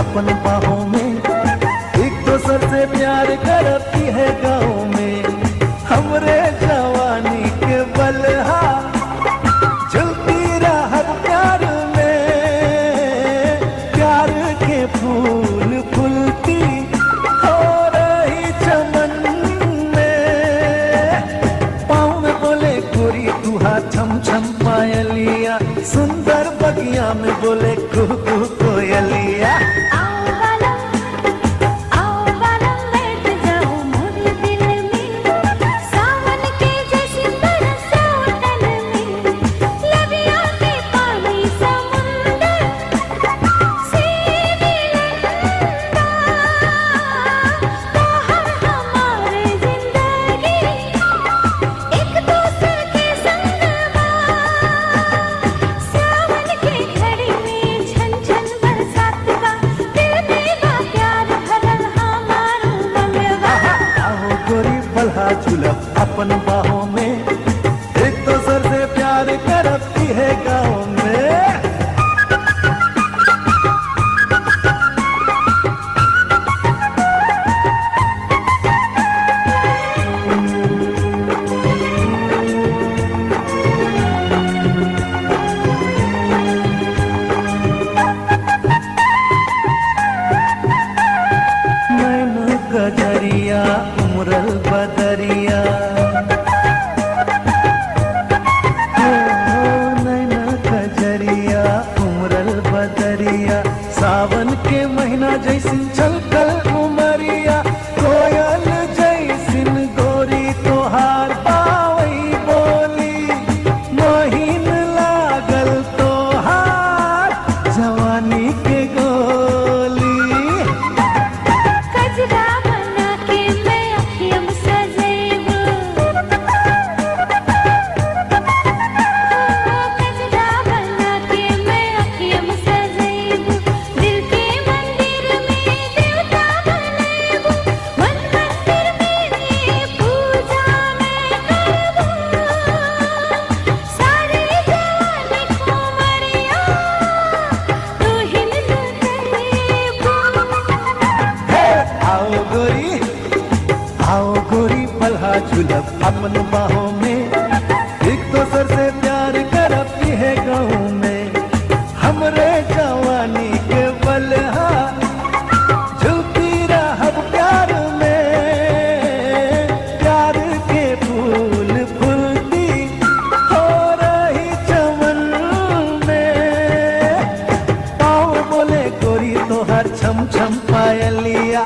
अपन बाहों में एक दोसर से प्यार करती है के फूल फुलती हो रही चमन में। पाँव में बोले गोरी तुहा छम छम पायलिया, सुंदर बगिया में बोले कुह कोयलिया। अपन बाहों में के महीना जैसे छलकल अपन बाहों में। एक दोसर से प्यार करती है गाँव में। हमरे जवानी के बलहा झुकी रहब प्यार में। प्यार के फूल फुलती हो रही चमन में। पाँव बोले, गोरी तोहर छम छम पायलिया।